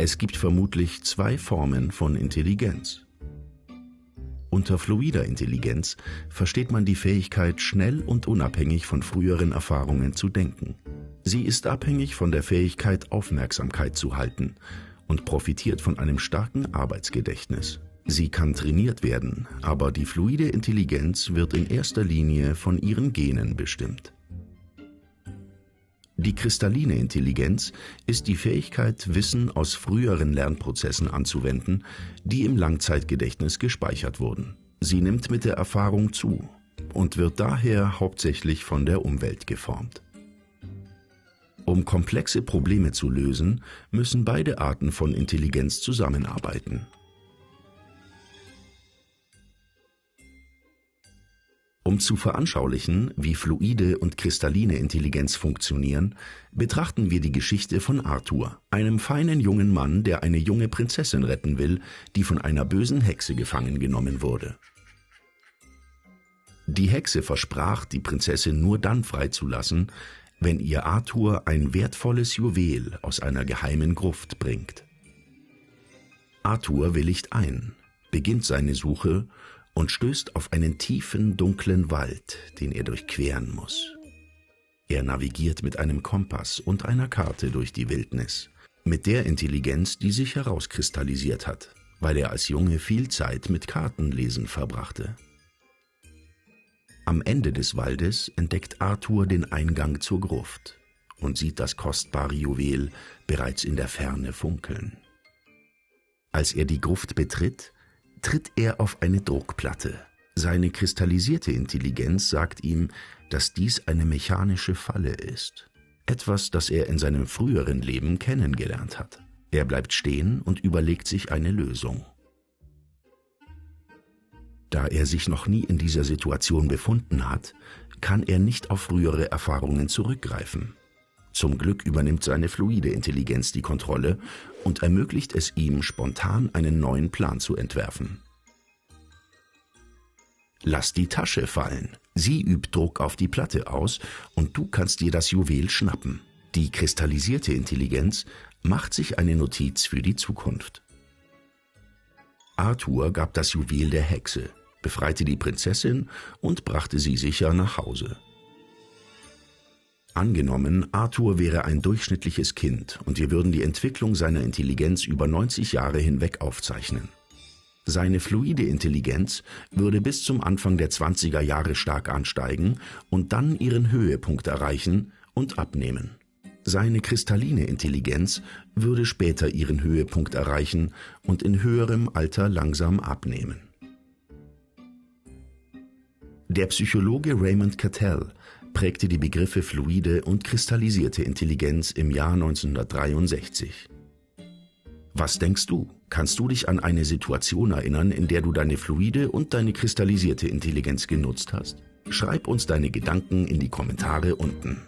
Es gibt vermutlich zwei Formen von Intelligenz. Unter fluider Intelligenz versteht man die Fähigkeit, schnell und unabhängig von früheren Erfahrungen zu denken. Sie ist abhängig von der Fähigkeit, Aufmerksamkeit zu halten und profitiert von einem starken Arbeitsgedächtnis. Sie kann trainiert werden, aber die fluide Intelligenz wird in erster Linie von ihren Genen bestimmt. Die kristalline Intelligenz ist die Fähigkeit, Wissen aus früheren Lernprozessen anzuwenden, die im Langzeitgedächtnis gespeichert wurden. Sie nimmt mit der Erfahrung zu und wird daher hauptsächlich von der Umwelt geformt. Um komplexe Probleme zu lösen, müssen beide Arten von Intelligenz zusammenarbeiten. Um zu veranschaulichen, wie fluide und kristalline Intelligenz funktionieren, betrachten wir die Geschichte von Arthur, einem feinen jungen Mann, der eine junge Prinzessin retten will, die von einer bösen Hexe gefangen genommen wurde. Die Hexe versprach, die Prinzessin nur dann freizulassen, wenn ihr Arthur ein wertvolles Juwel aus einer geheimen Gruft bringt. Arthur willigt ein, beginnt seine Suche und stößt auf einen tiefen, dunklen Wald, den er durchqueren muss. Er navigiert mit einem Kompass und einer Karte durch die Wildnis, mit der Intelligenz, die sich herauskristallisiert hat, weil er als Junge viel Zeit mit Kartenlesen verbrachte. Am Ende des Waldes entdeckt Arthur den Eingang zur Gruft und sieht das kostbare Juwel bereits in der Ferne funkeln. Als er die Gruft betritt, tritt er auf eine Druckplatte. Seine kristallisierte Intelligenz sagt ihm, dass dies eine mechanische Falle ist. Etwas, das er in seinem früheren Leben kennengelernt hat. Er bleibt stehen und überlegt sich eine Lösung. Da er sich noch nie in dieser Situation befunden hat, kann er nicht auf frühere Erfahrungen zurückgreifen. Zum Glück übernimmt seine fluide Intelligenz die Kontrolle und ermöglicht es ihm, spontan einen neuen Plan zu entwerfen. Lass die Tasche fallen. Sie übt Druck auf die Platte aus und du kannst dir das Juwel schnappen. Die kristallisierte Intelligenz macht sich eine Notiz für die Zukunft. Arthur gab das Juwel der Hexe, befreite die Prinzessin und brachte sie sicher nach Hause. Angenommen, Arthur wäre ein durchschnittliches Kind und wir würden die Entwicklung seiner Intelligenz über 90 Jahre hinweg aufzeichnen. Seine fluide Intelligenz würde bis zum Anfang der 20er Jahre stark ansteigen und dann ihren Höhepunkt erreichen und abnehmen. Seine kristalline Intelligenz würde später ihren Höhepunkt erreichen und in höherem Alter langsam abnehmen. Der Psychologe Raymond Cattell prägte die Begriffe fluide und kristallisierte Intelligenz im Jahr 1963. Was denkst du? Kannst du dich an eine Situation erinnern, in der du deine fluide und deine kristallisierte Intelligenz genutzt hast? Schreib uns deine Gedanken in die Kommentare unten.